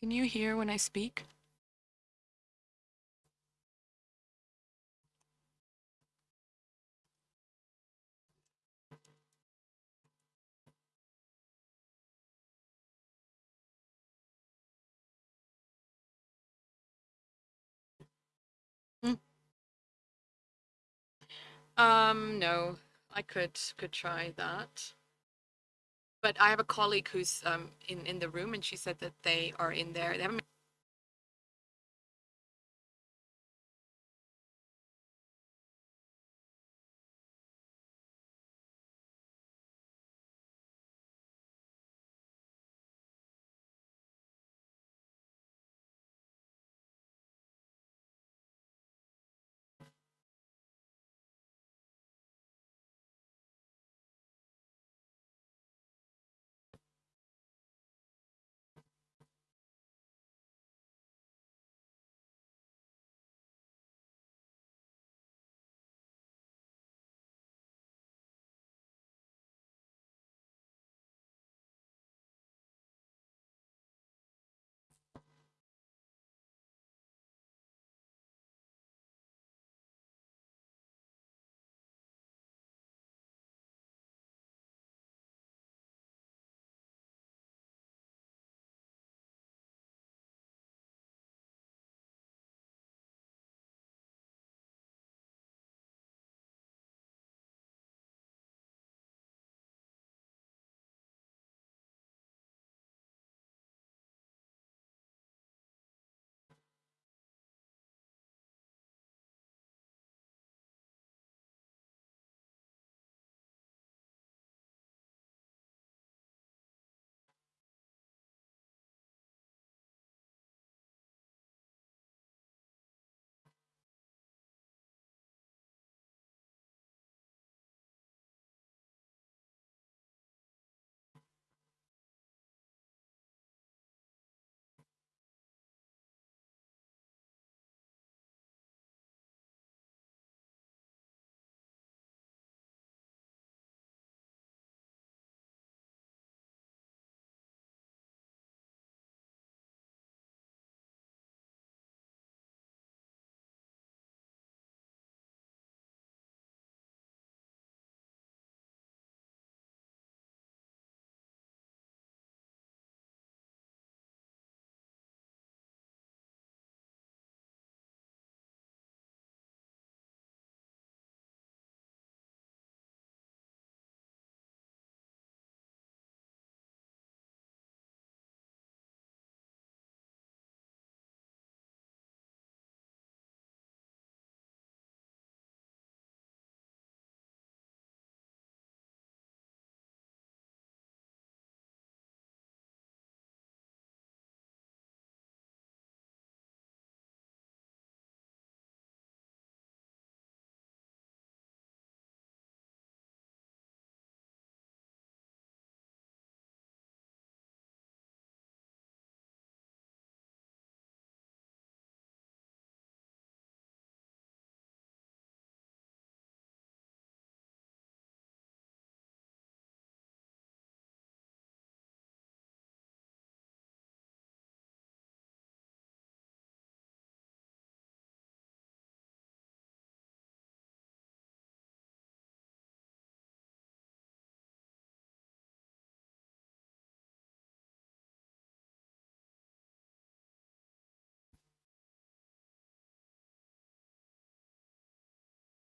Can you hear when I speak? Um, no, I could could try that. But I have a colleague who's um in in the room, and she said that they are in there. They haven't.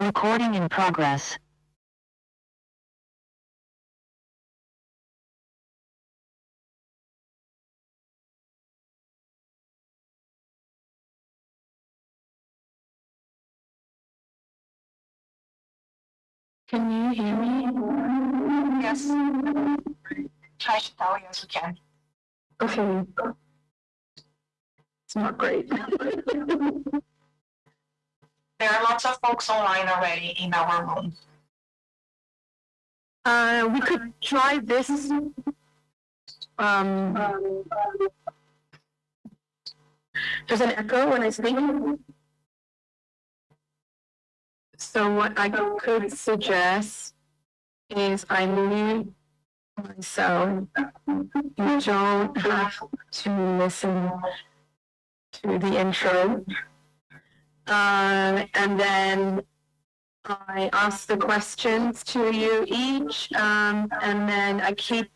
Recording in progress. Can you hear me? Yes. Try to tell you as you can. Okay. It's not great. There are lots of folks online already in our room. Uh, we could try this. Um, there's an echo when I speak. So what I could suggest is I mute So you don't have to listen to the intro. Uh, and then I ask the questions to you each, um, and then I keep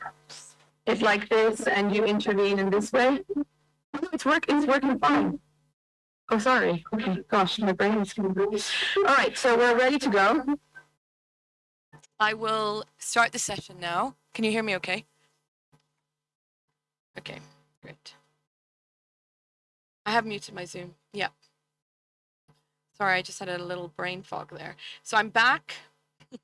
it like this, and you intervene in this way. Oh, It's work. It's working fine. Oh, sorry. Okay, gosh, my brain is. All right, so we're ready to go. I will start the session now. Can you hear me okay? Okay, great. I have muted my Zoom. Yeah. Sorry, I just had a little brain fog there. So I'm back.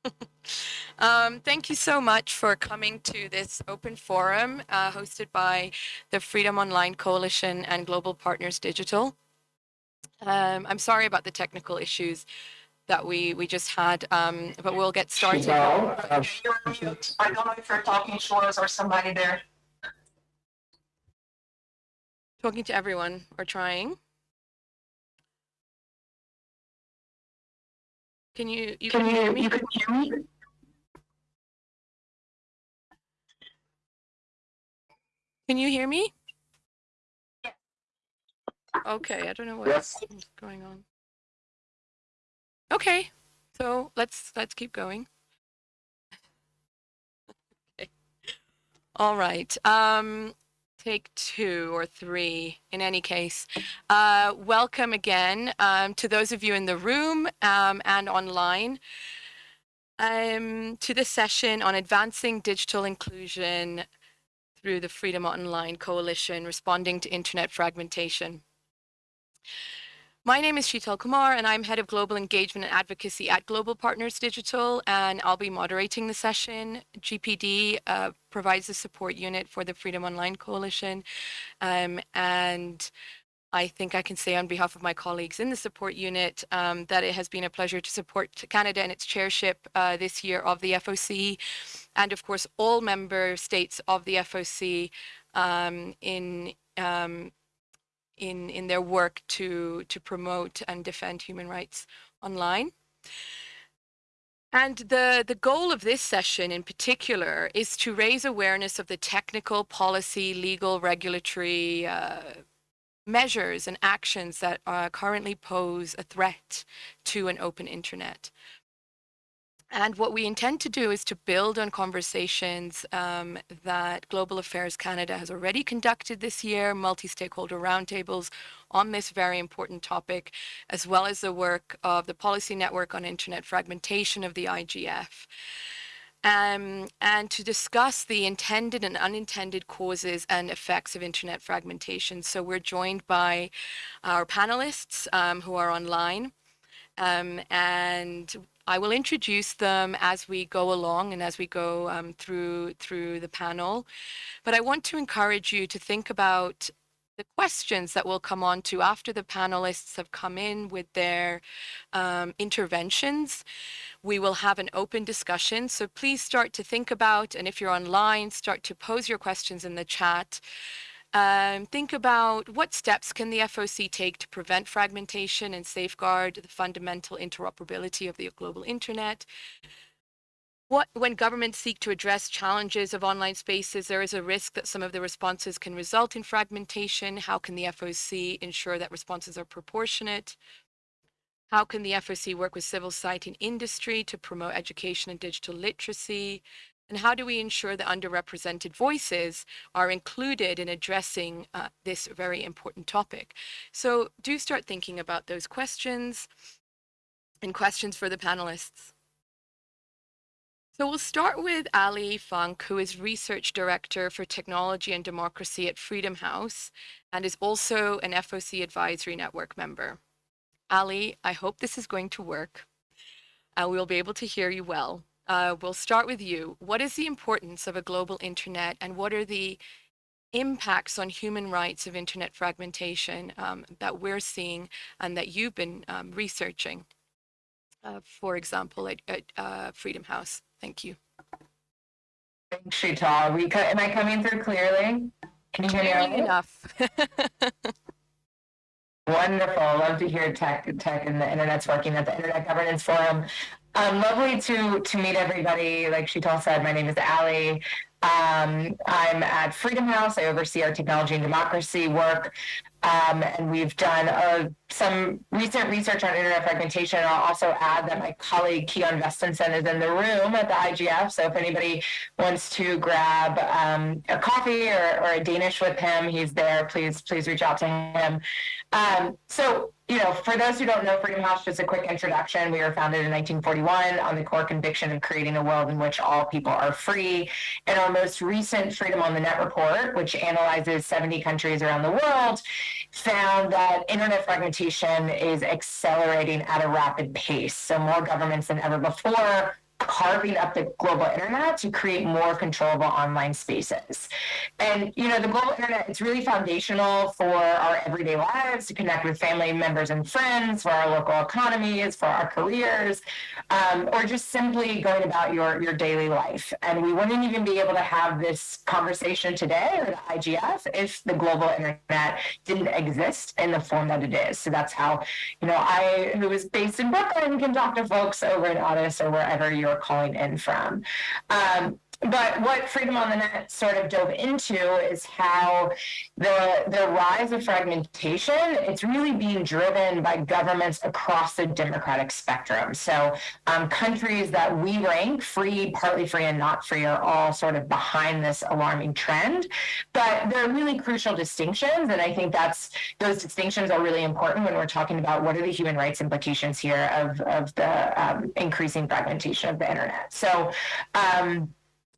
um, thank you so much for coming to this open forum uh, hosted by the Freedom Online Coalition and Global Partners Digital. Um, I'm sorry about the technical issues that we we just had, um, but we'll get started. You're on. I don't know if you're talking to us or somebody there. Talking to everyone or trying. Can you you Can can hear you, me? you can hear me? Can you hear me? Yes. Okay, I don't know Yes. what's going on. Okay, so let's let's keep going. okay. All right. Um, take two or three. In any case, uh, welcome again um, to those of you in the room um, and online. Um, to this session on advancing digital inclusion through the Freedom Online Coalition responding to internet fragmentation. My name is Sheetal Kumar, and I'm Head of Global Engagement and Advocacy at Global Partners Digital, and I'll be moderating the session. GPD uh, provides the support unit for the Freedom Online Coalition, um, and I think I can say on behalf of my colleagues in the support unit um, that it has been a pleasure to support Canada in its chairship uh, this year of the FOC, and of course all member states of the FOC um, in um, in in their work to to promote and defend human rights online. And the, the goal of this session in particular is to raise awareness of the technical, policy, legal, regulatory uh, measures and actions that uh, currently pose a threat to an open internet. And what we intend to do is to build on conversations um, that Global Affairs Canada has already conducted this year, multi-stakeholder roundtables on this very important topic, as well as the work of the Policy Network on Internet Fragmentation of the IGF. Um, and to discuss the intended and unintended causes and effects of internet fragmentation. So we're joined by our panelists um, who are online. Um, and I will introduce them as we go along and as we go um, through through the panel. But I want to encourage you to think about the questions that we'll come on to after the panelists have come in with their um, interventions. We will have an open discussion, so please start to think about, and if you're online, start to pose your questions in the chat. Um, think about what steps can the FOC take to prevent fragmentation and safeguard the fundamental interoperability of the global internet. What, when governments seek to address challenges of online spaces, there is a risk that some of the responses can result in fragmentation. How can the FOC ensure that responses are proportionate? How can the FOC work with civil society and industry to promote education and digital literacy? And how do we ensure that underrepresented voices are included in addressing uh, this very important topic? So do start thinking about those questions and questions for the panelists. So we'll start with Allie Funk, who is Research Director for Technology and Democracy at Freedom House and is also an FOC Advisory Network member. Allie, I hope this is going to work and we'll be able to hear you well. Uh, we'll start with you. What is the importance of a global internet and what are the impacts on human rights of internet fragmentation um, that we're seeing and that you've been um, researching, uh, for example, at, at uh, Freedom House? Thank you. Thanks, Sheetal. We am I coming through clearly? Can you hear me? Clearly enough. Wonderful. Love to hear tech, tech and the internet's working at the Internet Governance Forum. Um, lovely to to meet everybody. Like Sheetal said, my name is Allie. Um, I'm at Freedom House. I oversee our technology and democracy work. Um, and we've done uh, some recent research on internet fragmentation. I'll also add that my colleague Kian Vesteinsson is in the room at the IGF. So if anybody wants to grab um, a coffee or, or, a Danish with him, he's there. Please, please reach out to him. Um, so you know, for those who don't know Freedom House, just a quick introduction. We were founded in 1941 on the core conviction of creating a world in which all people are free. In our most recent Freedom on the Net report, which analyzes 70 countries around the world, found that internet fragmentation is accelerating at a rapid pace. So more governments than ever before carving up the global internet to create more controllable online spaces. And, you know, the global internet, it's really foundational for our everyday lives to connect with family members and friends, for our local economies, for our careers, um, or just simply going about your, your daily life. And we wouldn't even be able to have this conversation today or the IGF if the global internet didn't exist in the form that it is. So that's how, you know, I, who is based in Brooklyn, can talk to folks over in Addis or wherever you're calling in from. Um, but what Freedom on the Net sort of dove into is how the the rise of fragmentation it's really being driven by governments across the democratic spectrum. So um, countries that we rank free, partly free, and not free are all sort of behind this alarming trend. But there are really crucial distinctions, and I think that's those distinctions are really important when we're talking about what are the human rights implications here of of the um, increasing fragmentation of the internet. So. Um,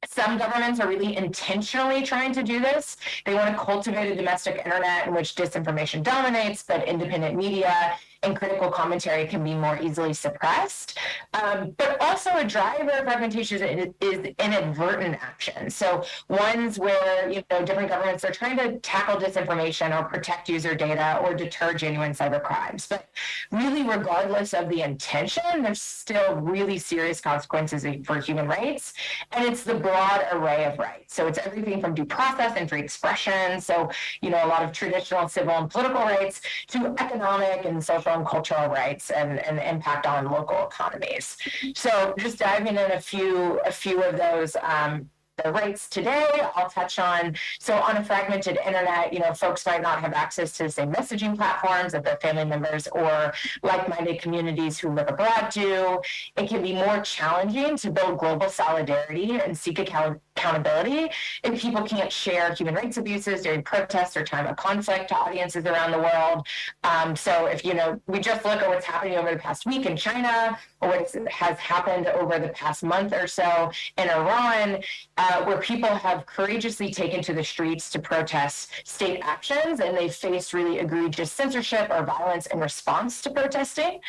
some governments are really intentionally trying to do this. They want to cultivate a domestic internet in which disinformation dominates, but independent media and critical commentary can be more easily suppressed. Um, but also a driver of fragmentation is, is, inadvertent action. So ones where you know different governments are trying to tackle disinformation or protect user data or deter genuine cyber crimes. But really, regardless of the intention, there's still really serious consequences for human rights. And it's the broad array of rights. So it's everything from due process and free expression. So, you know, a lot of traditional civil and political rights to economic and social cultural rights and, and impact on local economies. So just diving in a few a few of those um, the rights today I'll touch on. So on a fragmented internet, you know, folks might not have access to the same messaging platforms that their family members or like-minded communities who live abroad do. It can be more challenging to build global solidarity and seek account accountability if people can't share human rights abuses during protests or time of conflict to audiences around the world. Um, so if, you know, we just look at what's happening over the past week in China or what has happened over the past month or so in Iran, uh, where people have courageously taken to the streets to protest state actions and they faced really egregious censorship or violence in response to protesting.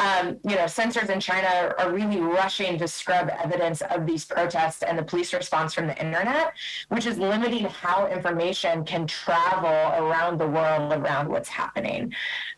Um, you know, censors in China are really rushing to scrub evidence of these protests and the police response from the internet, which is limiting how information can travel around the world around what's happening.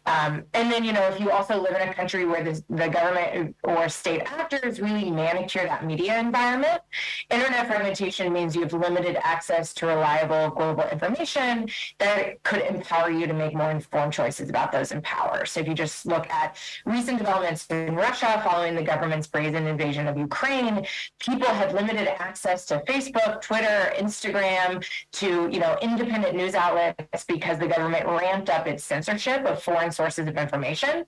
Um, and then, you know, if you also live in a country where the, the government or state actors really manicure that media environment, internet fragmentation means you have limited access to reliable global information that could empower you to make more informed choices about those in power. So if you just look at recent developments in Russia following the government's brazen invasion of Ukraine, people had limited access to Facebook, Twitter, Instagram, to, you know, independent news outlets because the government ramped up its censorship of foreign sources of information,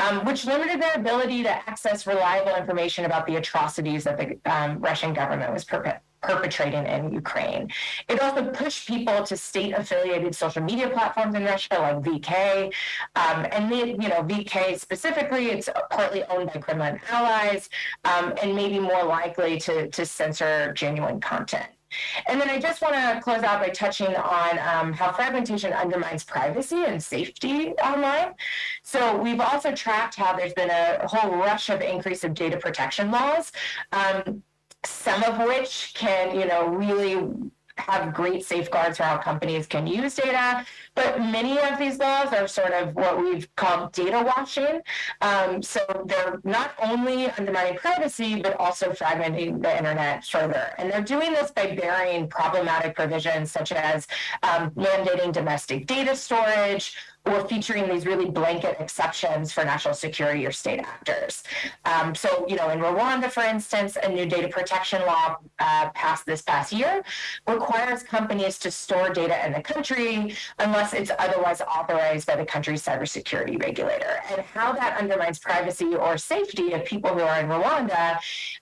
um, which limited their ability to access reliable information about the atrocities that the um, Russian government was perpetrating in Ukraine. It also pushed people to state-affiliated social media platforms in Russia, like VK, um, and the, you know VK specifically, it's partly owned by Kremlin allies, um, and maybe more likely to to censor genuine content. And then I just want to close out by touching on um, how fragmentation undermines privacy and safety online. So we've also tracked how there's been a whole rush of increase of data protection laws. Um, some of which can, you know, really have great safeguards for how companies can use data, but many of these laws are sort of what we've called data washing. Um, so they're not only undermining privacy, but also fragmenting the internet further. And they're doing this by burying problematic provisions such as um, mandating domestic data storage, or featuring these really blanket exceptions for national security or state actors. Um, so, you know, in Rwanda, for instance, a new data protection law uh, passed this past year requires companies to store data in the country unless it's otherwise authorized by the country's cybersecurity regulator. And how that undermines privacy or safety of people who are in Rwanda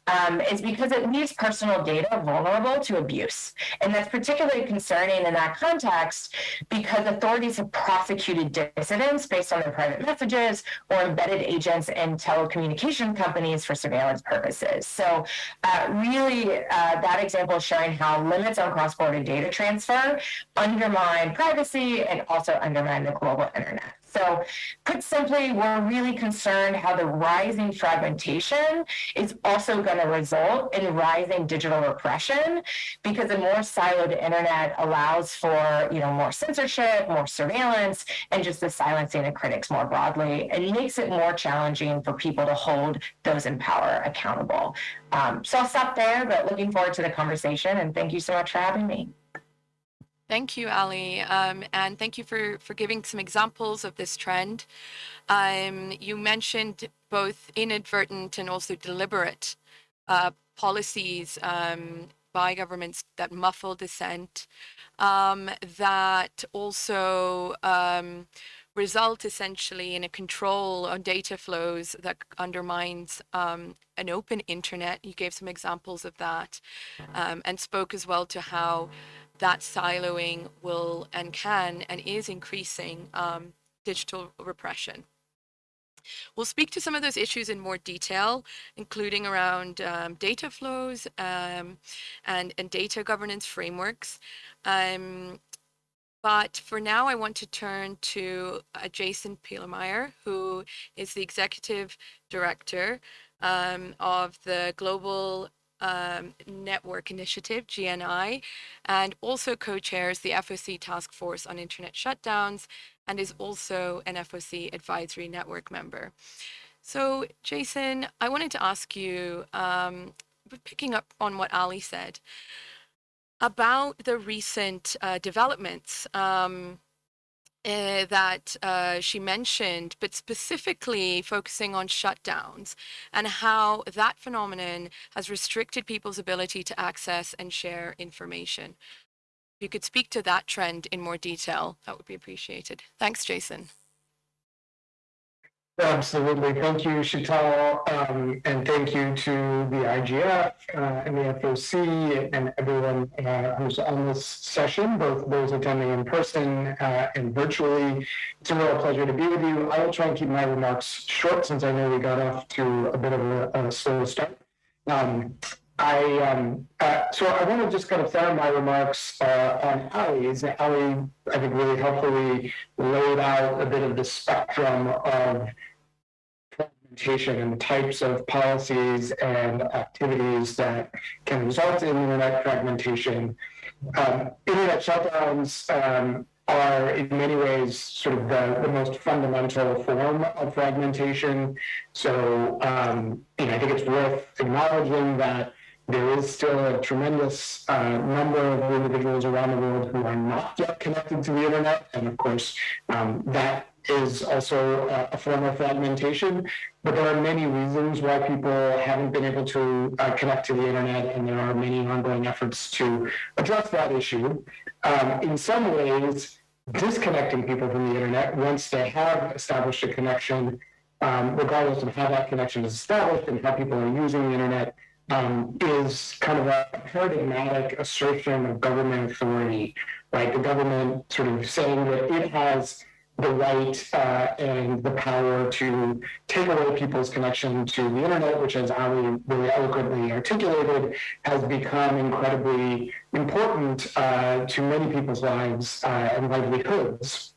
um, is because it leaves personal data vulnerable to abuse. And that's particularly concerning in that context because authorities have prosecuted dissidents based on their private messages or embedded agents in telecommunication companies for surveillance purposes. So, uh, really, uh, that example is showing how limits on cross border data transfer undermine privacy and also undermine the global internet. So, put simply, we're really concerned how the rising fragmentation is also going to result in rising digital repression because a more siloed internet allows for, you know, more censorship, more surveillance, and just the silencing of critics more broadly. and makes it more challenging for people to hold those in power accountable. Um, so I'll stop there, but looking forward to the conversation and thank you so much for having me. Thank you, Allie, um, and thank you for, for giving some examples of this trend. Um, you mentioned both inadvertent and also deliberate uh, policies um, by governments that muffle dissent, um, that also um, result essentially in a control on data flows that undermines um, an open internet. You gave some examples of that and spoke as well to how that siloing will and can and is increasing um, digital repression. We'll speak to some of those issues in more detail, including around um, data flows um, and, and data governance frameworks. Um, but for now, I want to turn to uh, Jason Pielemeier, who is the executive director um, of the Global um, Network Initiative, GNI, and also co-chairs the FOC Task Force on Internet Shutdowns and is also an FOC Advisory Network member. So, Jason, I wanted to ask you, um, picking up on what Allie said, about the recent uh, developments um, uh, that uh, she mentioned, but specifically focusing on shutdowns and how that phenomenon has restricted people's ability to access and share information. If you could speak to that trend in more detail, that would be appreciated. Thanks, Jason. Absolutely. Thank you, Sheetal, um, and thank you to the IGF uh, and the FOC and everyone uh, who's on this session, both those attending in person uh, and virtually. It's a real pleasure to be with you. I will try and keep my remarks short since I know we got off to a bit of a, a slow start. Um, I um, uh, so I want to just kind of start my remarks uh, on Allie's. Allie, I think, really helpfully laid out a bit of the spectrum of fragmentation and the types of policies and activities that can result in internet fragmentation. Um, internet shutdowns um, are in many ways sort of the, the most fundamental form of fragmentation. So um, you know, I think it's worth acknowledging that there is still a tremendous uh, number of individuals around the world who are not yet connected to the internet. And of course, um, that is also a, form of fragmentation. But there are many reasons why people haven't been able to uh, connect to the internet, and there are many ongoing efforts to address that issue. Um, in some ways, disconnecting people from the internet once they have established a connection, um, regardless of how that connection is established and how people are using the internet, um, is kind of a paradigmatic assertion of government authority, right? The government sort of saying that it has the right uh, and the power to take away people's connection to the internet, which, as Allie really eloquently articulated, has become incredibly important uh, to many people's lives uh, and livelihoods.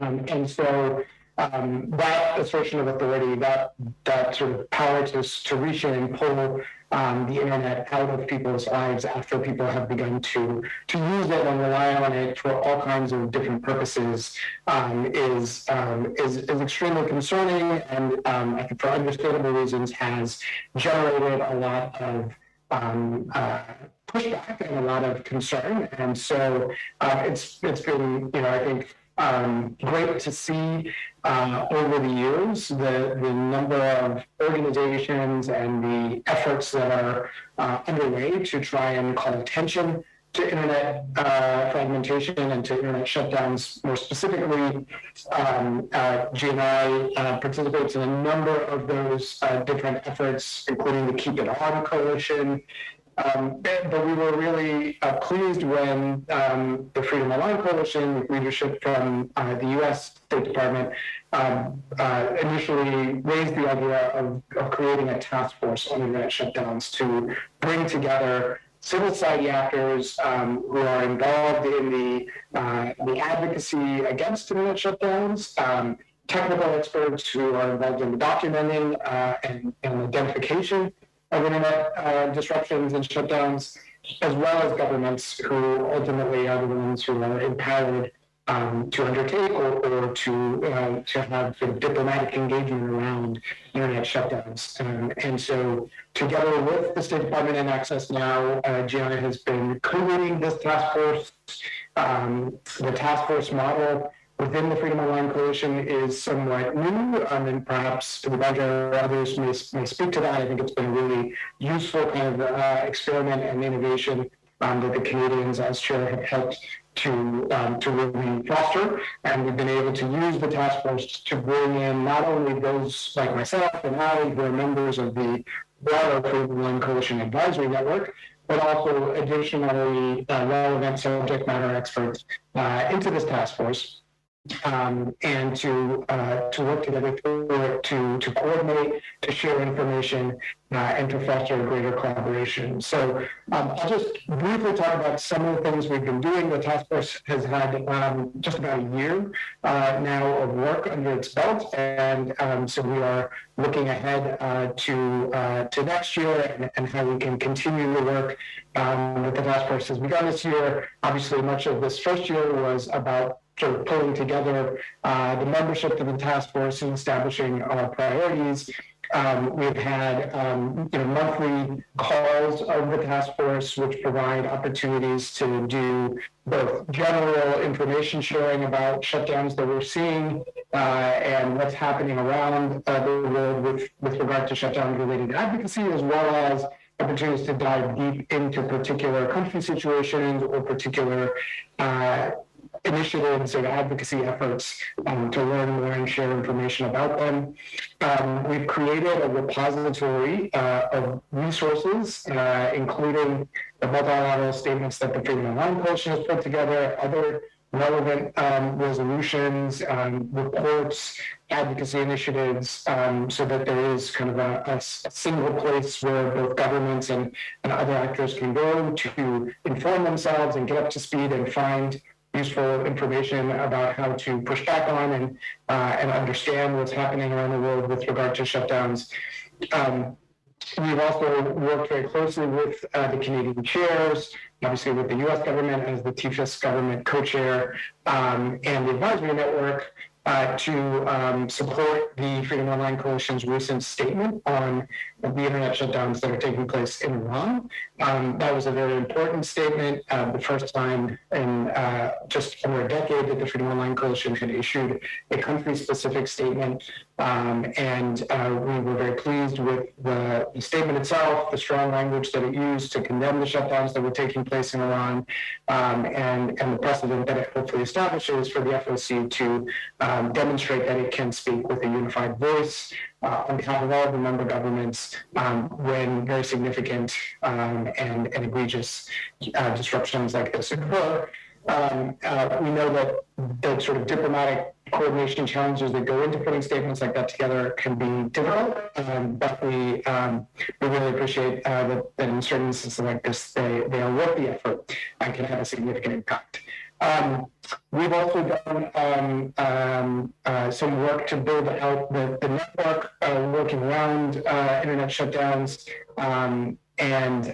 Um, and so um, that assertion of authority, that that sort of power to, to reach in and pull um, the internet out of people's lives after people have begun to to use it and rely on it for all kinds of different purposes um, is, um, is is extremely concerning and um, I think for understandable reasons has generated a lot of um, uh, pushback and a lot of concern. And so uh, it's it's been you know I think um, great to see uh, over the years the, the number of organizations and the efforts that are uh, underway to try and call attention to internet uh, fragmentation and to internet shutdowns more specifically. Um, uh, GNI uh, participates in a number of those uh, different efforts, including the Keep It On Coalition. Um, but we were really uh, pleased when um, the Freedom Online Coalition, with leadership from uh, the U.S. State Department, um, uh, initially raised the idea of, of creating a task force on internet shutdowns to bring together civil society actors um, who are involved in the, uh, the advocacy against internet shutdowns, um, technical experts who are involved in the documenting uh, and, and identification of internet uh, disruptions and shutdowns, as well as governments who ultimately are the ones who are empowered um, to undertake or, or to uh, to have sort of diplomatic engagement around internet shutdowns. Um, and so, together with the State Department and Access Now, uh, GNI has been co-leading this task force. Um, the task force model within the Freedom Online Coalition is somewhat new, um, and perhaps the Subhadra or others may, may speak to that. I think it's been a really useful kind of uh, experiment and innovation um, that the Canadians, as chair, have helped to um, to really foster, and we've been able to use the task force to bring in not only those like myself and Allie who are members of the broader Freedom Online Coalition Advisory Network, but also additionally uh, relevant subject matter experts uh, into this task force um, and to uh, to work together to, to to coordinate, to share information, uh, and to foster greater collaboration. So um, I'll just briefly talk about some of the things we've been doing. The task force has had um, just about a year uh, now of work under its belt, and um, so we are looking ahead uh, to uh, to next year and, and, how we can continue the work um, that the task force has begun this year. Obviously, much of this first year was about sort of pulling together uh, the membership of the task force and establishing our priorities. Um, we've had um, you know, monthly calls of the task force, which provide opportunities to do both general information sharing about shutdowns that we're seeing uh, and what's happening around uh, the world with, with regard to shutdown related advocacy, as well as opportunities to dive deep into particular country situations or particular uh, initiatives and advocacy efforts um, to learn more and share information about them. Um, we've created a repository uh, of resources, uh, including the multilateral statements that the Freedom Online Coalition has put together, other relevant um, resolutions, um, reports, advocacy initiatives, um, so that there is kind of a, a, single place where both governments and, and other actors can go to inform themselves and get up to speed and find useful information about how to push back on and uh, and understand what's happening around the world with regard to shutdowns. Um, we've also worked very closely with uh, the Canadian chairs, obviously with the U.S. government as the TFIS government co-chair um, and the advisory network uh, to um, support the Freedom Online Coalition's recent statement on the internet shutdowns that are taking place in Iran. Um, that was a very important statement. Uh, the first time in uh, just over a decade that the Freedom Online Coalition had issued a country-specific statement, um, and uh, we were very pleased with the, the, statement itself, the strong language that it used to condemn the shutdowns that were taking place in Iran, um, and, and the precedent that it hopefully establishes for the FOC to um, demonstrate that it can speak with a unified voice uh, on behalf of all the member governments um, when very significant um, and, and, egregious uh, disruptions like this occur. Um, uh, we know that the sort of diplomatic coordination challenges that go into putting statements like that together can be difficult, um, but we um, we really appreciate uh, that, that, in certain instances like this, they, they are worth the effort and can have a significant impact. Um, we've also done um, um, uh, some work to build out the, the network, uh, working around uh, internet shutdowns, um, and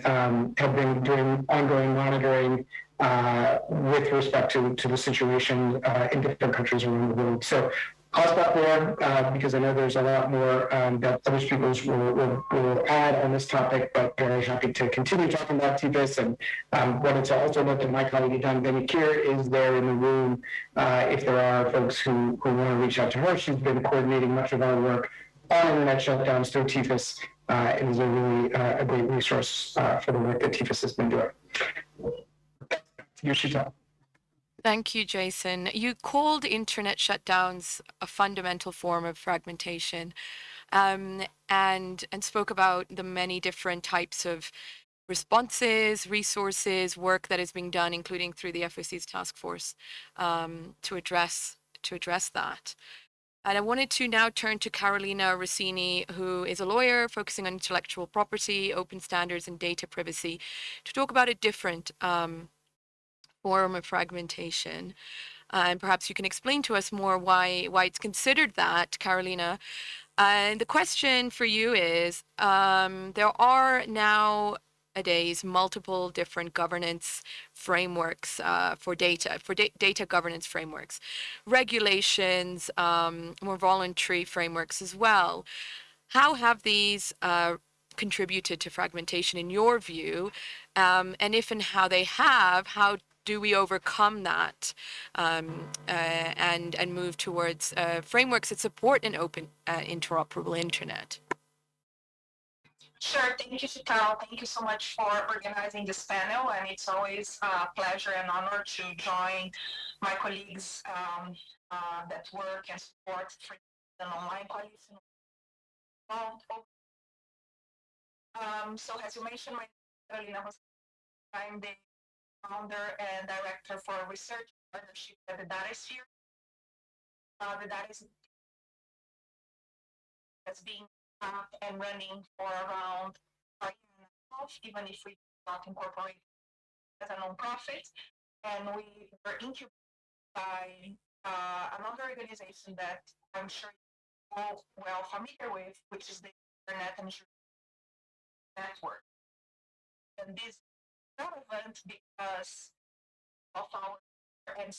have been doing ongoing monitoring uh, with respect to, to the situation uh, in different countries around the world. So stop there, uh, because I know there's a lot more, um, that other speakers will, will, will add on this topic, but very happy to continue talking about TFIS and, um, wanted to also note that my colleague, Don Benikir, is there in the room. Uh, if there are folks who, who want to reach out to her, she's been coordinating much of our work on internet shutdowns through TFIS, uh, and is a really, uh, a great resource, uh, for the work that TFIS has been doing. Tell. Thank you, Jason. You called internet shutdowns a fundamental form of fragmentation um, and, and spoke about the many different types of responses, resources, work that is being done, including through the FOC's task force um, to address to address that. And I wanted to now turn to Carolina Rossini, who is a lawyer focusing on intellectual property, open standards, and data privacy, to talk about a different um, form of fragmentation. Uh, and perhaps you can explain to us more why why it's considered that, Carolina. And the question for you is, um, there are now nowadays multiple different governance frameworks uh, for data, for da data governance frameworks, regulations, um, more voluntary frameworks as well. How have these uh, contributed to fragmentation in your view? Um, and if and how they have, how do we overcome that um, uh, and and move towards uh, frameworks that support an open uh, interoperable internet Sure, thank you, Sheetal. Thank you so much for organizing this panel, and it's always a pleasure and honor to join my colleagues um, uh, that work and support free online colleagues. Um, so as you mentioned, my Carolina I'm the founder and director for research partnership at the. Uh, the DataSphere has been up and running for around a year and even if we not incorporate as a nonprofit. And we were incubated by uh, another organization that I'm sure you're all well familiar with, which is the Internet and Network. And this relevant because of our and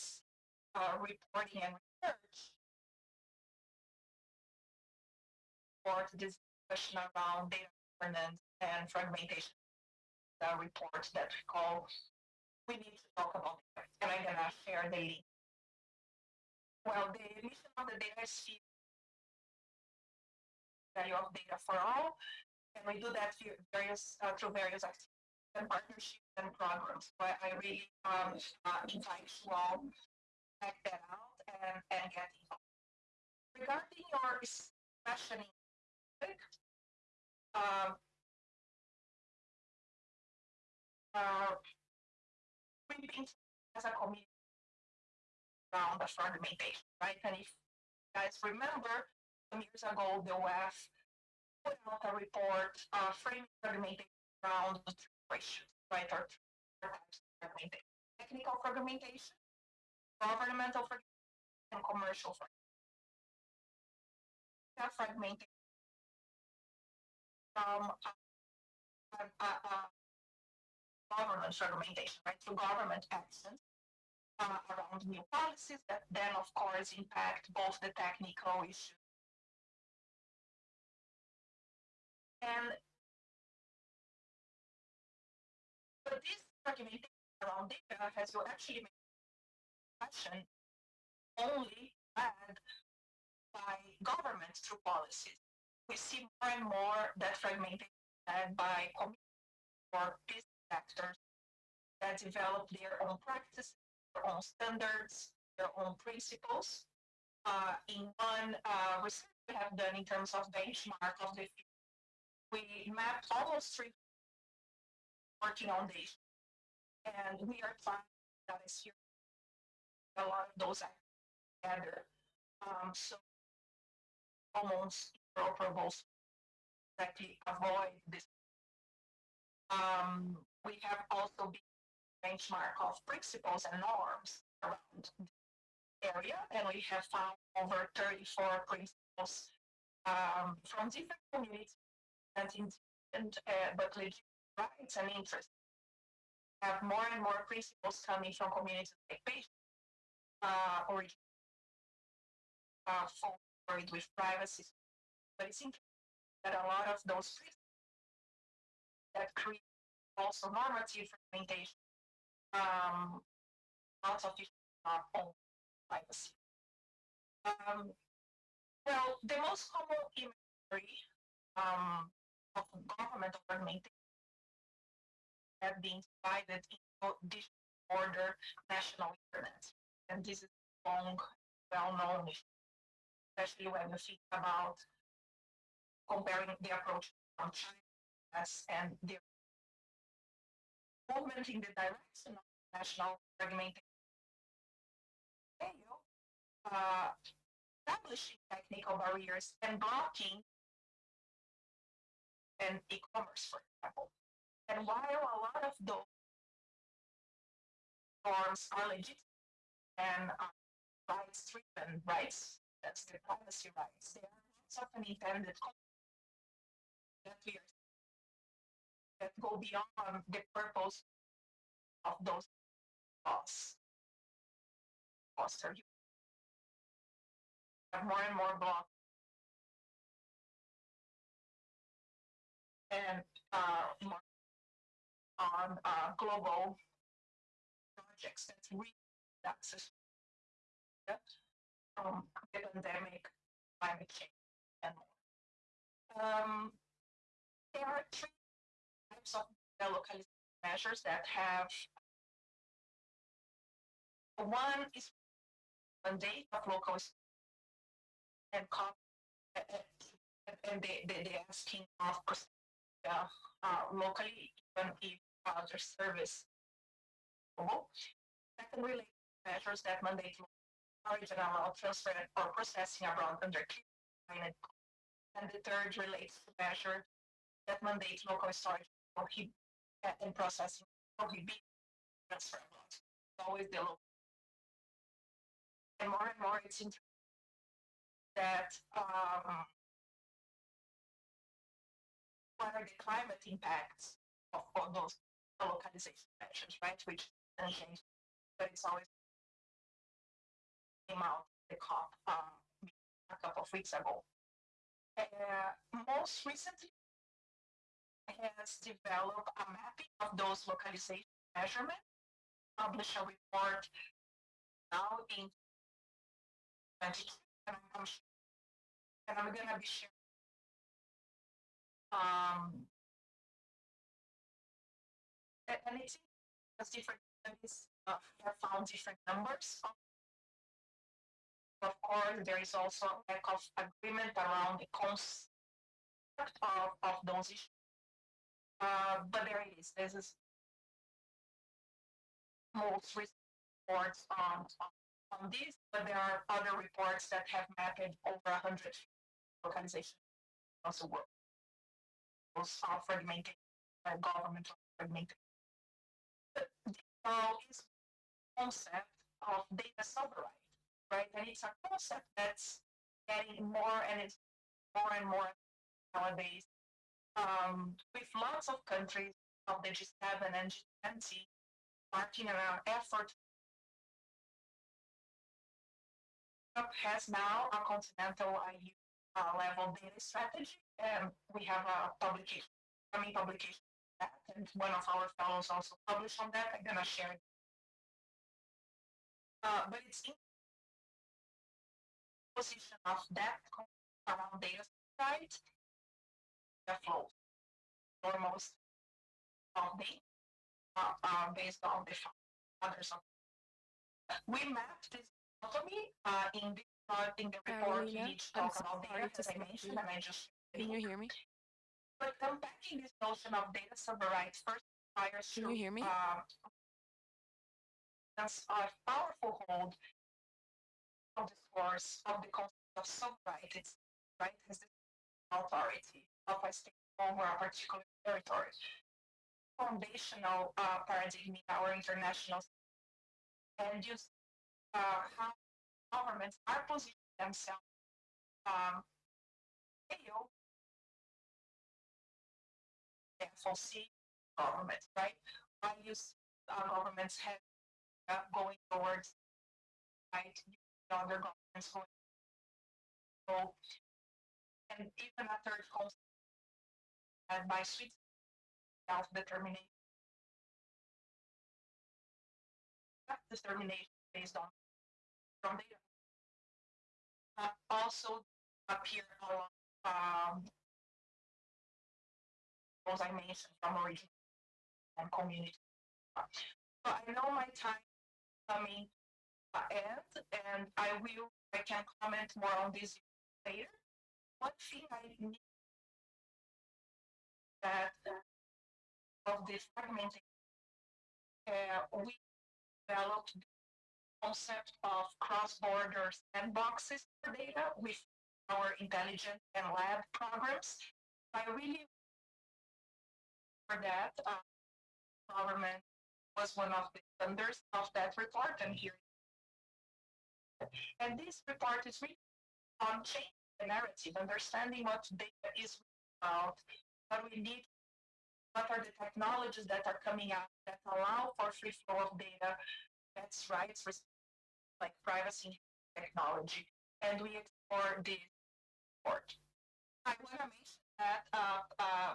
uh, reporting and research for this discussion around data governance and fragmentation. The report that we call we need to talk about it, and I'm gonna share the link. Well, the mission of the data is value of data for all, and we do that through various uh, through various activities partnerships and programs. So I, really um, uh, invite you all to check that out and, and get involved. Regarding your questioning, um, uh, we've been as a community around the fragmentation, right? And if you guys remember, some years ago, the WEF put out a report uh, framing fragmentation around right, or. Technical fragmentation, governmental fragmentation, and commercial fragmentation. fragmentation from government fragmentation, right, through government actions uh, around new policies that then, of course, impact both the technical issues and But this fragmentation around data has you actually made question only led by governments through policies. We see more and more that fragmentation led by communities or business sectors that develop their own practices, their own standards, their own principles. Uh, in one uh, research we have done in terms of benchmark of the we mapped almost three working on this. And we are trying that is here a lot of those together. Um, so almost interoperable exactly avoid this. Um, we have also been benchmark of principles and norms around the area, and we have found over 34 principles um, from different communities and uh, but legit rights and interests. Have more and more principles coming from communities like patient uh, origin. uh, forward with privacy. But it's interesting that a lot of those that create also normative fragmentation, um, lots of are on privacy. Um, well, the most common imagery um, of government fragmentation have been divided into different order national internet. And this is long, well-known, especially when you think about comparing the approach from China and the movement in the direction of national fragmentation. Uh, establishing technical barriers and blocking and e-commerce, for example. And while a lot of those norms are legit and uh, rights driven rights, that's the privacy rights, they are not often intended that we are that go beyond the purpose of those laws. Foster you have more and more blocks and uh, more on uh, global projects that reach access um, the pandemic, climate change, and more. Um, there are three types of localization measures that have one is mandate of local and and they, they, they're asking of uh, locally even if other service. Second related measures that mandate storage and allow transfer or processing around under clear and the third relates to measure that mandates local storage prohibit and processing prohibit transfer. Always the local. And more and more it's that um, what are the climate impacts of all those localization measures, right? Which change, but it's always came out the COP um, a couple of weeks ago. Uh, most recently, has developed a mapping of those localization measurements, published a report now in 22, and I'm, I'm gonna be sharing um, and, it's because different studies uh, have found different numbers. Of course, there is also a lack of agreement around the concept of, of those issues. Uh, but there it is. This is most recent reports on, on, this, but there are other reports that have mapped over 100 organizations across the world. Those are fragmented, uh, government fragmented. Uh, is concept of data sovereignty, right? And it's a concept that's getting more and it's more and more nowadays um, with lots of countries of the G7 and G20 working around effort. Europe has now a continental EU uh, level data strategy, and we have a publication, mean publication, that, and one of our fellows also published on that. I'm gonna share it. Uh, but it's in position of that around data right the flow almost of the uh, uh, based on the others. We mapped this dichotomy uh, in the uh, in the report. Carolina, we each I'm talk about data, as I mentioned, and I just Can you hear me? But unpacking this notion of data server rights first requires Can you hear me? Uh, that's a powerful hold of the source of the concept of. It's right has the authority of a state over a particular territory. Foundational uh, paradigm in our international and use uh, how governments are positioning themselves um, fail FOC governments, right? I use uh, governments have uh, going towards right other governments going So, and even a third concept, and by sweet self-determination, determination based on from data. Uh, also appear along um, those I mentioned from original and community. So I know my time coming end, and I will I can comment more on this later. One thing I need that of this fragmenting, uh, we developed the concept of cross-border sandboxes for data with our intelligence and lab programs. I really that uh, government was one of the funders of that report and here and this report is really on changing the narrative, understanding what data is about, what we need, what are the technologies that are coming out that allow for free flow of data, that's rights, like privacy technology, and we explore this report. I want to mention that uh, uh,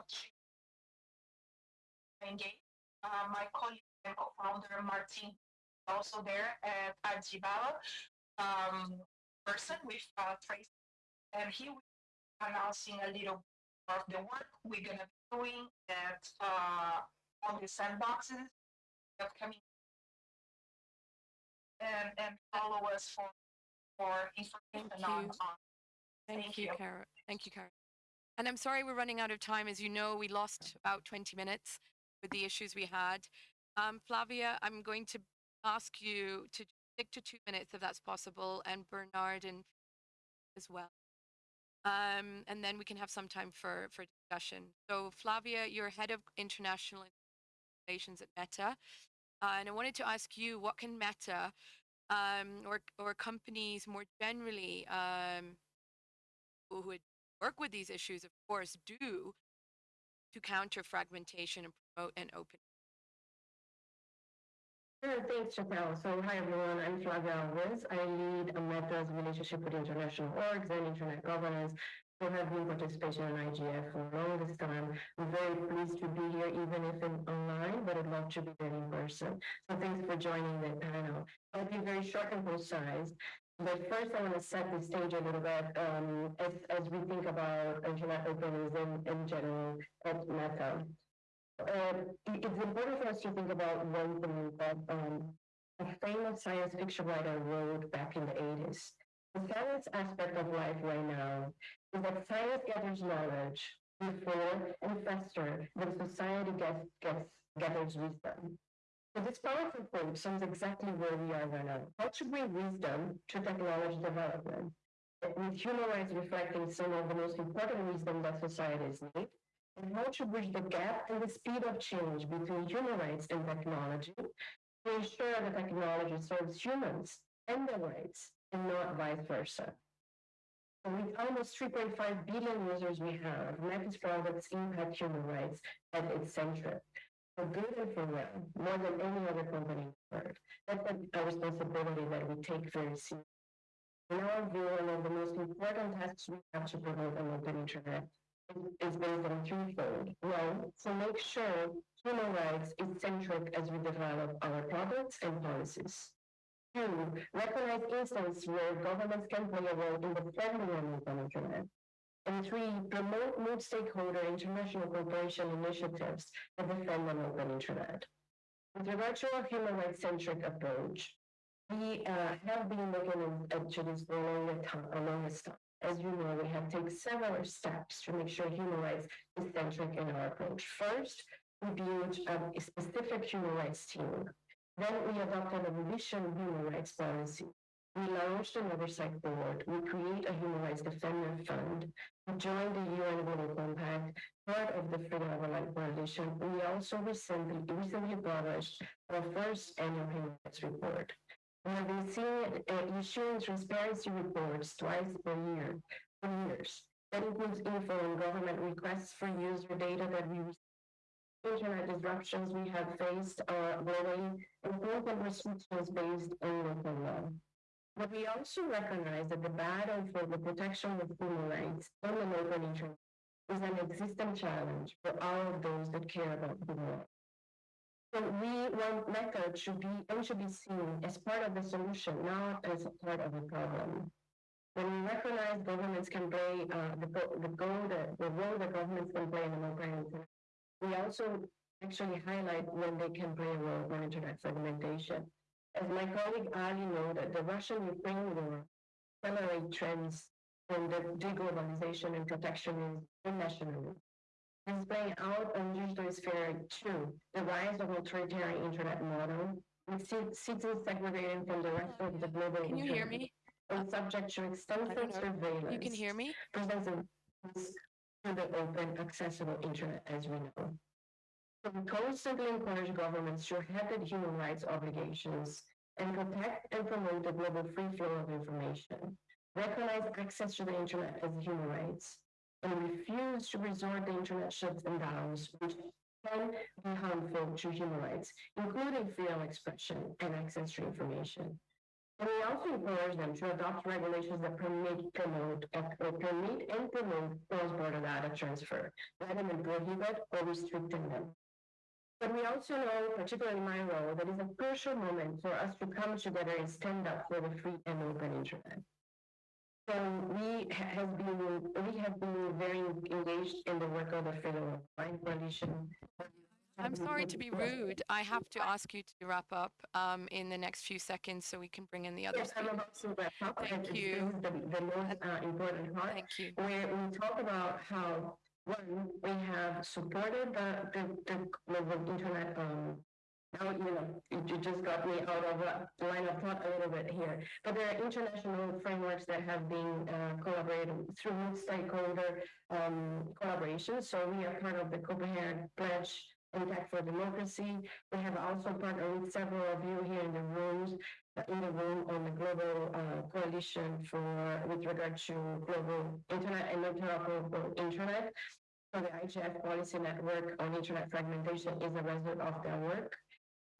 engage uh, my colleague and co-founder Martin also there at Addis Ababa um, person with uh, Tracy, and he will be announcing a little of the work we're gonna be doing at uh, on the sandboxes upcoming, and and follow us for for information Thank on, you. on Thank, Thank you, you. Kara. Thank you, Kara. And I'm sorry we're running out of time. As you know, we lost about 20 minutes with the issues we had. Um, Flavia, I'm going to ask you to stick to two minutes if that's possible, and Bernard and as well. Um, and then we can have some time for, for discussion. So Flavia, you're head of international relations at Meta. Uh, and I wanted to ask you, what can Meta um, or, or companies more generally um, who would work with these issues, of course, do to counter fragmentation and promote an open thanks, Sheetal. So, hi everyone, I'm Flavia Alves. I lead a Meta's relationship with international orgs and internet governance who have been participation in IGF for longest time. I'm very pleased to be here, even if in online, but I'd love to be there in person. So, thanks for joining the panel. I'll be very short and concise. But first, I want to set the stage a little bit um, as, as we think about internet openness in, in general at Meta uh, it's important for us to think about one thing that um, a famous science fiction writer wrote back in the 80s. The science aspect of life right now is that science gathers knowledge before and faster than society gets, gets, gathers wisdom. So this powerful quote sums exactly where we are right now. How to bring wisdom to technology development, with human rights reflecting some of the most important wisdom that societies need, and how to bridge the gap and the speed of change between human rights and technology to ensure that technology serves humans and their rights and not vice versa. And with almost 3.5 billion users we have, Meta's products impact human rights at its center. For good and for well, more than any other company in the world. That's a responsibility that we take very seriously. In our view, one of the most important tasks we have to promote an open internet is based on threefold. One, to make sure human rights is centric as we develop our products and policies. Two, recognize instances where governments can play a role in defending an open internet. And three, promote multi-stakeholder international cooperation initiatives that defend an open internet. With to our human rights centric approach, we uh, have been looking into this for a long time, a longest time. As you know, we have taken several steps to make sure human rights is centric in our approach. First, we built a specific human rights team. Then we adopted a revision human rights policy. We launched an oversight board. We create a human rights defender fund. Joined the UN Global Compact, part of the Freedom of Online Coalition. We also recently, recently published our first annual human rights report. We have been seeing uh, issuing transparency reports twice per year for years. That includes info on government requests for user data that we receive internet disruptions we have faced uh, globally and content restrictions based on local law. But we also recognize that the battle for the protection of human rights on the open internet is an existing challenge for all of those that care about human rights. So we want methods should be and should be seen as part of the solution, not as a part of the problem. When we recognize governments can play uh, the, the goal that the role that governments can play in an open internet, we also actually highlight when they can play a role in internet fragmentation. As my colleague Allie noted, the Russian-Ukraine war accelerate trends in the deglobalization and protectionism and nationalism. This is playing out on digital sphere too, the rise of authoritarian internet model, with ci- cities segregating from the rest of the global Can you hear internet me? and subject to extensive surveillance. You can hear me? presents a to the open, accessible internet, as we know. We constantly encourage governments to the human rights obligations and protect and promote the global free flow of information, recognize access to the internet as human rights, and refuse to resort to internet shuts and downs, which can be harmful to human rights, including freedom of expression and access to information. And we also encourage them to adopt regulations that permit, promote, or permit and promote cross-border data transfer, rather than prohibit or restricting them. But we also know, particularly in my role, that it's a crucial moment for us to come together and stand up for the free and open internet. So we have been, we have been very engaged in the work of the Freedom of Mind Coalition. I'm sorry to be rude. I have to ask you to wrap up um, in the next few seconds so we can bring in the other Yes, I'm about to wrap up. Thank and this you. is The, the most uh, important part. Thank you. where we talk about how, one, we have supported the, the, the global internet, um, now, you know, you just got me out of uh, line of thought a little bit here. But there are international frameworks that have been uh, collaborated through stakeholder um, collaboration. So we are part of the Copenhagen Pledge Impact for Democracy. We have also partnered with several of you here in the rooms, uh, in the room on the global uh, coalition for, with regard to global internet and interoperable internet. So the IGF policy network on internet fragmentation is a result of their work.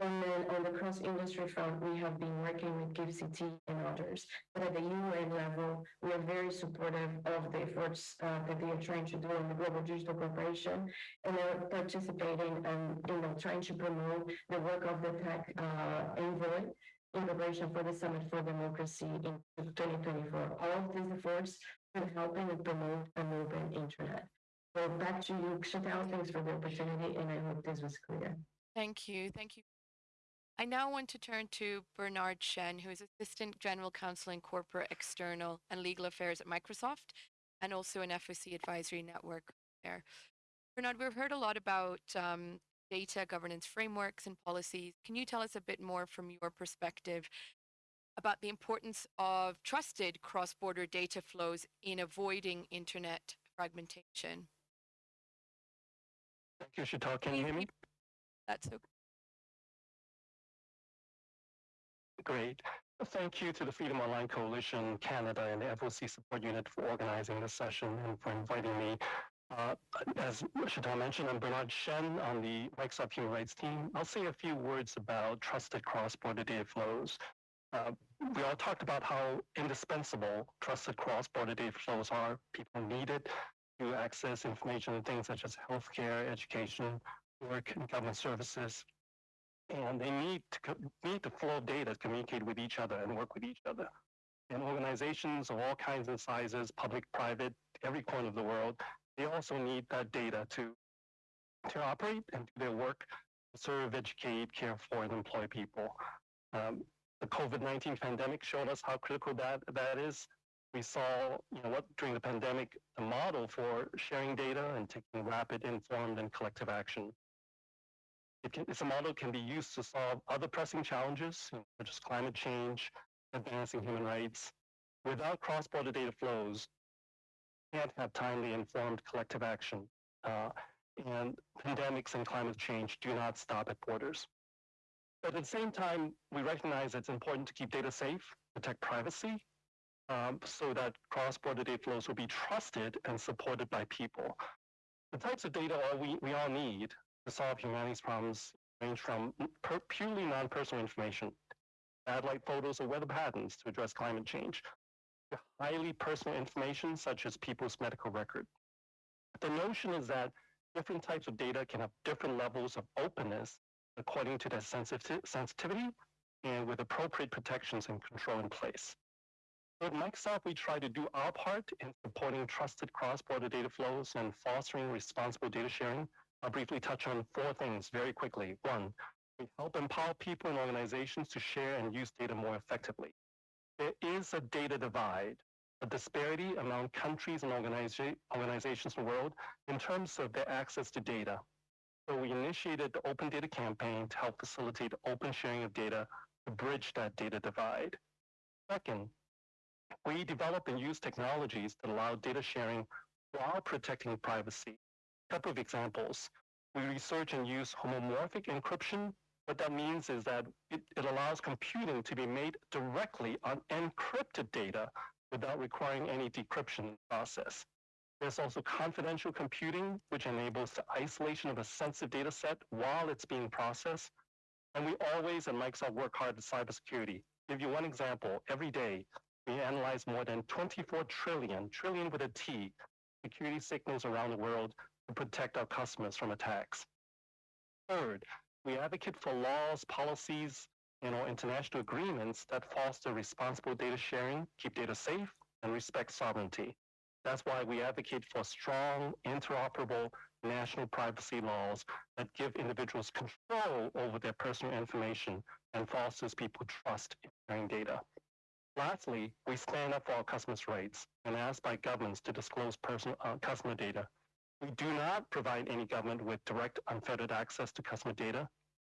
And then on the cross-industry front, we have been working with GIFCT and others. But at the UN level, we are very supportive of the efforts uh, that they are trying to do in the Global Digital Corporation. And they're participating and, you know, trying to promote the work of the tech uh, envoy in preparation for the Summit for Democracy in 2024. All of these efforts are helping to promote an open internet. So back to you, Sheetal. Thanks for the opportunity, and I hope this was clear. Thank you. Thank you. I now want to turn to Bernard Shen, who is Assistant General Counsel in Corporate External and Legal Affairs at Microsoft and also an FOC advisory network there. Bernard, we've heard a lot about um, data governance frameworks and policies. Can you tell us a bit more from your perspective about the importance of trusted cross-border data flows in avoiding internet fragmentation? Thank you, Sheetal. Can you hear me? That's okay. Great. Thank you to the Freedom Online Coalition Canada and the FOC Support Unit for organizing this session and for inviting me. Uh, as Sheetal mentioned, I'm Bernard Shen on the Microsoft Human Rights team. I'll say a few words about trusted cross-border data flows. Uh, we all talked about how indispensable trusted cross-border data flows are. People need it to access information and things such as healthcare, education, work, and government services and they need to need the flow data to communicate with each other and work with each other. And organizations of all kinds and sizes, public, private, every corner of the world, they also need that data to to operate and do their work, serve, educate, care for, and employ people. Um, the COVID-19 pandemic showed us how critical that that is. We saw, you know, what during the pandemic, the model for sharing data and taking rapid, informed, and collective action. It can, it's a model that can be used to solve other pressing challenges, you know, such as climate change, advancing human rights. Without cross-border data flows, we can't have timely, informed collective action. Uh, and pandemics and climate change do not stop at borders. But at the same time, we recognize it's important to keep data safe, protect privacy, um, so that cross-border data flows will be trusted and supported by people. The types of data we, we all need to solve humanity's problems range from per- purely non-personal information, satellite photos, or weather patterns to address climate change, to highly personal information such as people's medical record. The notion is that different types of data can have different levels of openness according to their sensitiv- sensitivity and with appropriate protections and control in place. So at Microsoft, we try to do our part in supporting trusted cross-border data flows and fostering responsible data sharing. I'll briefly touch on four things very quickly. One, we help empower people and organizations to share and use data more effectively. There is a data divide, a disparity among countries and organiza- organizations in the world in terms of their access to data. So we initiated the Open Data Campaign to help facilitate open sharing of data to bridge that data divide. Second, we develop and use technologies that allow data sharing while protecting privacy. Couple of examples. We research and use homomorphic encryption. What that means is that it, it allows computing to be made directly on encrypted data without requiring any decryption process. There's also confidential computing, which enables the isolation of a sensitive data set while it's being processed. And we always at Microsoft work hard at cybersecurity. Give you one example. Every day, we analyze more than 24 trillion, trillion with a T, security signals around the world to protect our customers from attacks. Third, we advocate for laws, policies, and or international agreements that foster responsible data sharing, keep data safe, and respect sovereignty. That's why we advocate for strong, interoperable national privacy laws that give individuals control over their personal information and fosters people trust in sharing data. Lastly, we stand up for our customers' rights and ask by governments to disclose personal uh, customer data. We do not provide any government with direct unfettered access to customer data.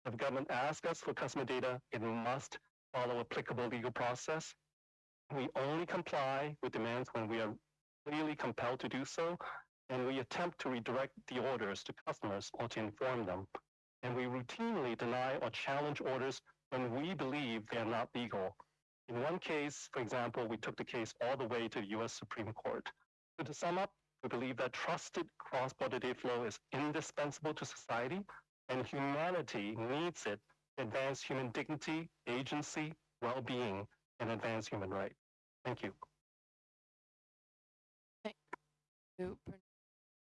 If government asks us for customer data, it must follow applicable legal process. We only comply with demands when we are clearly compelled to do so, and we attempt to redirect the orders to customers or to inform them. And we routinely deny or challenge orders when we believe they are not legal. In one case, for example, we took the case all the way to the US Supreme Court. So to sum up, we believe that trusted cross-border data flow is indispensable to society, and humanity needs it to advance human dignity, agency, well-being, and advance human rights. Thank you.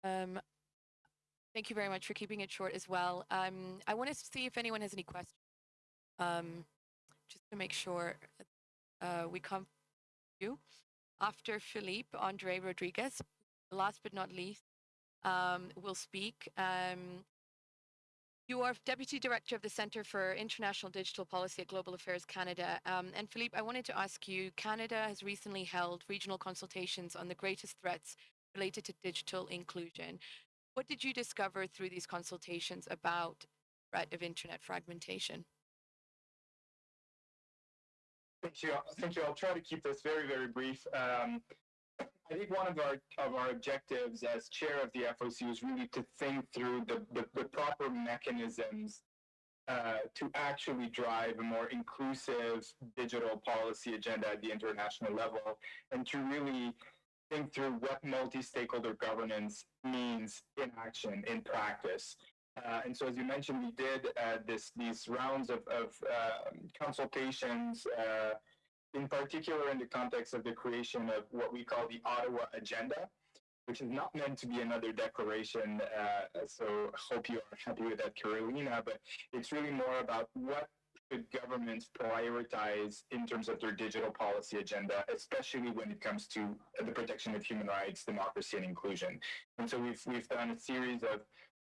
Um, thank you very much for keeping it short as well. Um, I want to see if anyone has any questions. Um, just to make sure uh, we come to you. After Philippe, Andre Rodriguez, last but not least, um, will speak. Um, you are Deputy Director of the Centre for International Digital Policy at Global Affairs Canada. Um, and Philippe, I wanted to ask you Canada has recently held regional consultations on the greatest threats related to digital inclusion. What did you discover through these consultations about threat of internet fragmentation? Thank you. Thank you. I'll try to keep this very, very brief. Um, I think one of our of our objectives as chair of the FOC was really to think through the, the, the proper mechanisms uh, to actually drive a more inclusive digital policy agenda at the international level and to really think through what multi-stakeholder governance means in action, in practice. Uh, and so, as you mentioned, we did uh, this these rounds of, of uh, consultations, uh, in particular in the context of the creation of what we call the Ottawa Agenda, which is not meant to be another declaration. Uh, so, hope you are happy with that, Carolina. But it's really more about what should governments prioritize in terms of their digital policy agenda, especially when it comes to the protection of human rights, democracy, and inclusion. And so we've we've done a series of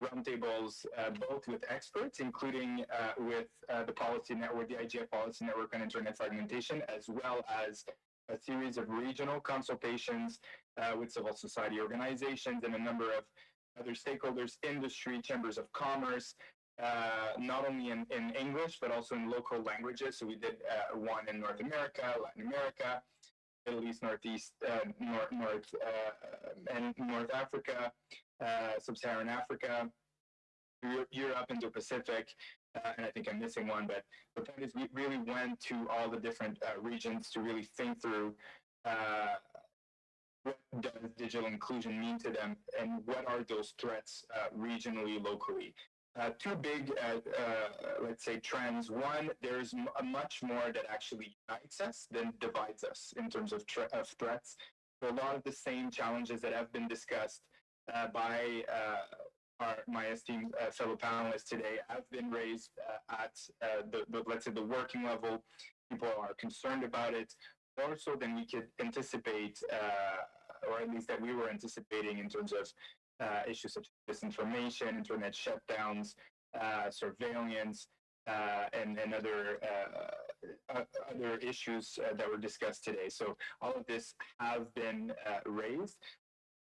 roundtables, uh, both with experts, including uh, with uh, the policy network, the IGF policy network on internet fragmentation, as well as a series of regional consultations uh, with civil society organizations and a number of other stakeholders, industry, chambers of commerce, uh, not only in, in English, but also in local languages. So we did uh, one in North America, Latin America, Middle East, Northeast, North, North and North Africa, uh, Sub-Saharan Africa, Europe, Indo-Pacific, uh, and I think I'm missing one. But the point is, we really went to all the different uh, regions to really think through uh, what does digital inclusion mean to them, and what are those threats uh, regionally, locally. uh, two big, uh, let's say, trends. One, there's much more that actually unites us than divides us in terms of, of threats. So a lot of the same challenges that have been discussed uh, by uh, our, my esteemed uh, fellow panelists today have been raised uh, at the, the, let's say, the working level. People are concerned about it more so than we could anticipate, or at least that we were anticipating in terms of issues such as disinformation, internet shutdowns, surveillance, uh, and, and other uh, other issues uh, that were discussed today. So all of this have been raised.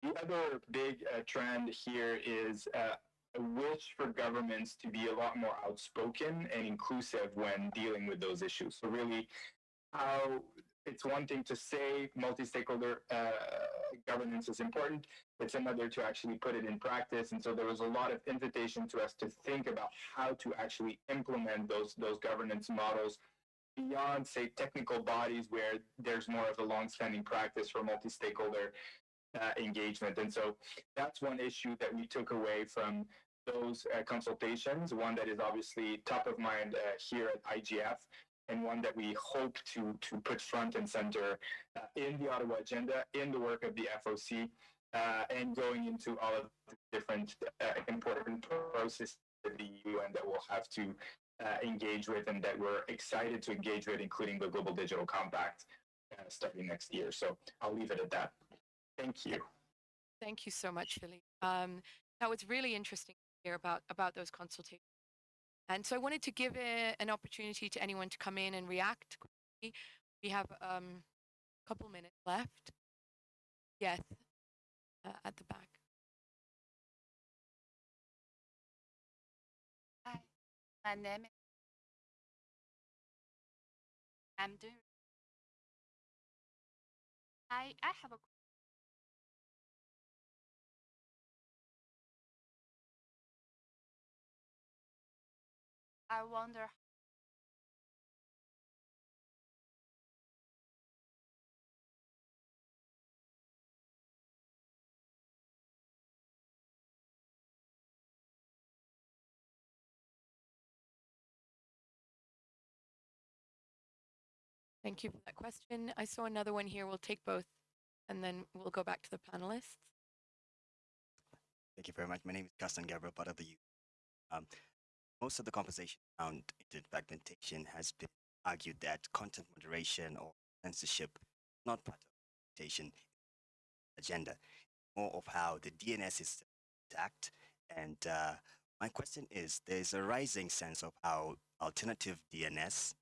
The other big uh, trend here is uh, a wish for governments to be a lot more outspoken and inclusive when dealing with those issues. So really, how it's one thing to say multi-stakeholder uh, governance is important. It's another to actually put it in practice. And so there was a lot of invitation to us to think about how to actually implement those those governance models beyond, say, technical bodies where there's more of a long-standing practice for multi-stakeholder uh, engagement. And so that's one issue that we took away from those uh, consultations. One that is obviously top of mind uh, here at IGF, and one that we hope to to put front and center uh, in the Ottawa agenda, in the work of the FOC, uh, and going into all of the different important processes of the UN that we'll have to engage with and that we're excited to engage with, including the Global Digital Compact starting next year. So I'll leave it at that. Thank you. Thank you so much, Philippe. Um, that was really interesting to hear about about those consultations. And so I wanted to give a, an opportunity to anyone to come in and react. quickly. We have um, a couple minutes left. Yes, uh, at the back. Hi, my name is. I'm doing. I I have a. I wonder. Thank you for that question. I saw another one here. We'll take both and then we'll go back to the panelists. Thank you very much. My name is Gaston Gabriel, part of the youth. Um, most of the conversation around internet fragmentation has been argued that content moderation or censorship is not part of fragmentation agenda, more of how the DNS is attacked. And uh, my question is, there's a rising sense of how alternative DNS,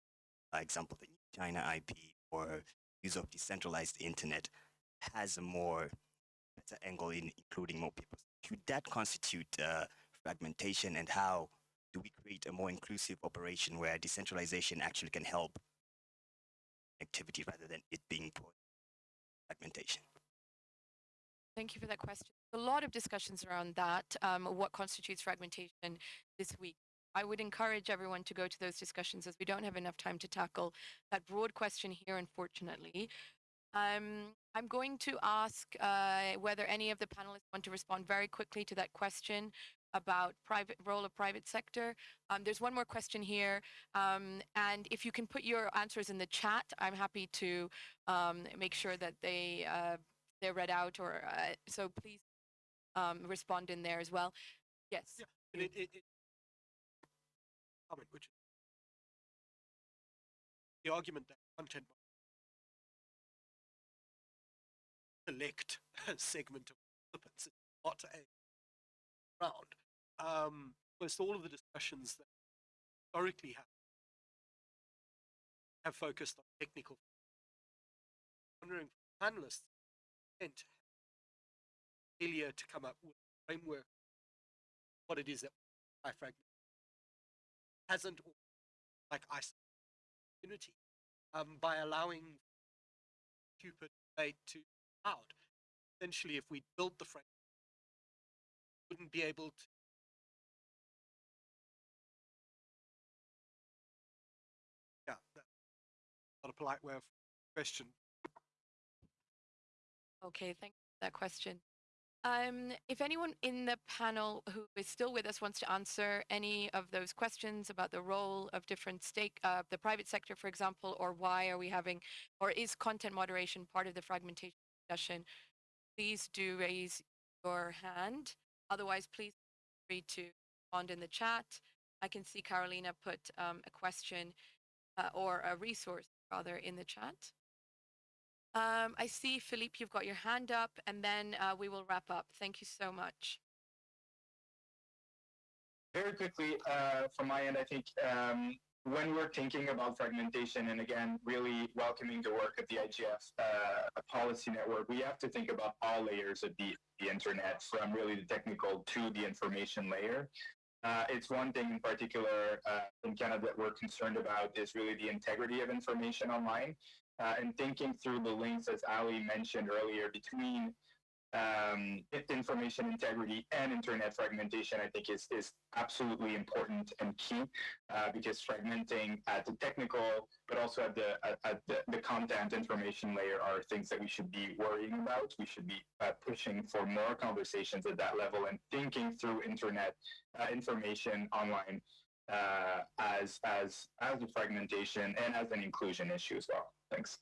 for example, the China IP or use of decentralized internet, has a more better angle in including more people. Could that constitute uh, fragmentation, and how do we create a more inclusive operation where decentralization actually can help activity rather than it being fragmentation? Thank you for that question. A lot of discussions around that, um, what constitutes fragmentation this week. I would encourage everyone to go to those discussions as we don't have enough time to tackle that broad question here, unfortunately. Um, I'm going to ask uh, whether any of the panelists want to respond very quickly to that question about private role of private sector. Um, there's one more question here, um, and if you can put your answers in the chat, I'm happy to um, make sure that they uh, they're read out. Or uh, so please um, respond in there as well. Yes. Yeah, it, it, it comment, which the argument that content select segment of participants not a round. Um, almost all of the discussions that historically have have focused on technical. I'm Wondering from panelists, intent, failure to come up with a framework, what it is that I fragment hasn't like isolated community um, by allowing stupid debate to out. Essentially, if we built the framework, wouldn't be able to not a polite way of question. Okay, thank you for that question. Um, if anyone in the panel who is still with us wants to answer any of those questions about the role of different stake, uh, the private sector, for example, or why are we having, or is content moderation part of the fragmentation discussion, please do raise your hand. Otherwise, please feel free to respond in the chat. I can see Carolina put um, a question uh, or a resource rather in the chat. Um, I see, Philippe, you've got your hand up, and then uh, we will wrap up. Thank you so much. Very quickly, uh, from my end, I think um, when we're thinking about fragmentation and again, really welcoming the work of the IGF uh, policy network, we have to think about all layers of the, the internet from really the technical to the information layer. Uh, it's one thing in particular uh, in Canada that we're concerned about is really the integrity of information online. Uh, and thinking through the links, as Allie mentioned earlier, between um, information integrity and internet fragmentation, I think is, is absolutely important and key uh, because fragmenting at the technical, but also at the at, the, the, content information layer are things that we should be worrying about. We should be uh, pushing for more conversations at that level and thinking through internet uh, information online uh, as as as a fragmentation and as an inclusion issue as well. Thanks.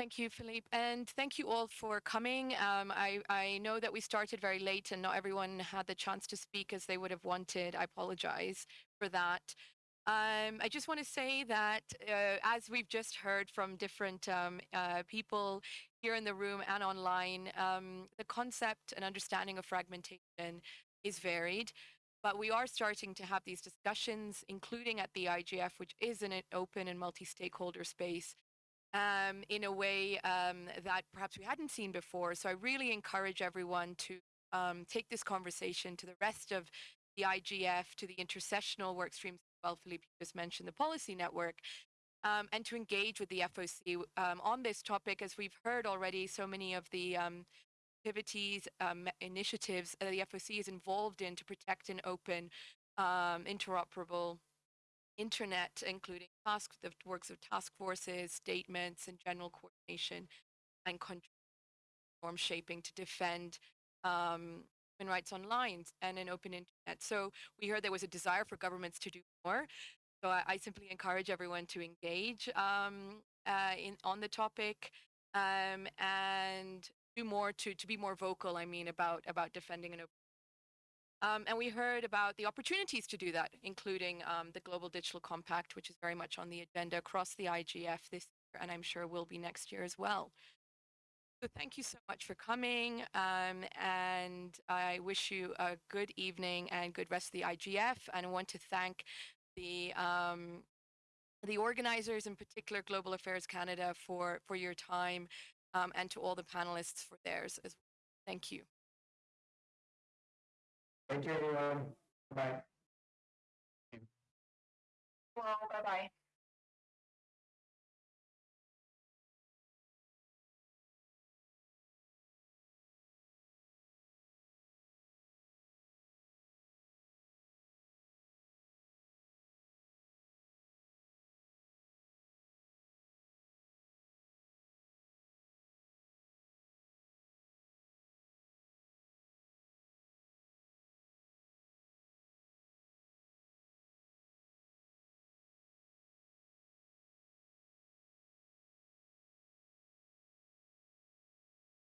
Thank you, Philippe. And thank you all for coming. Um, I, I know that we started very late and not everyone had the chance to speak as they would have wanted. I apologize for that. Um, I just want to say that uh, as we've just heard from different um, uh, people here in the room and online, um, the concept and understanding of fragmentation is varied. But we are starting to have these discussions, including at the IGF, which is an open and multi-stakeholder space, um, in a way um, that perhaps we hadn't seen before. So I really encourage everyone to um, take this conversation to the rest of the IGF, to the intersessional work streams. Well, Philippe just mentioned the policy network, um, and to engage with the FOC um, on this topic, as we've heard already, so many of the um, activities, initiatives that the FOC is involved in to protect an open, interoperable internet, including task, the works of task forces, statements, and general coordination and norm shaping to defend um, human rights online and an open internet. So we heard there was a desire for governments to do more. So I, I simply encourage everyone to engage um, uh, in on the topic um, and do more to to be more vocal. I mean about about defending an open um, and we heard about the opportunities to do that, including um, the Global Digital Compact, which is very much on the agenda across the IGF this year, and I'm sure will be next year as well. So thank you so much for coming, um, and I wish you a good evening and good rest of the IGF. And I want to thank the um, the organizers, in particular Global Affairs Canada, for for your time, um, and to all the panelists for theirs as well. Thank you. Thank you, everyone. Bye. Well, bye-bye.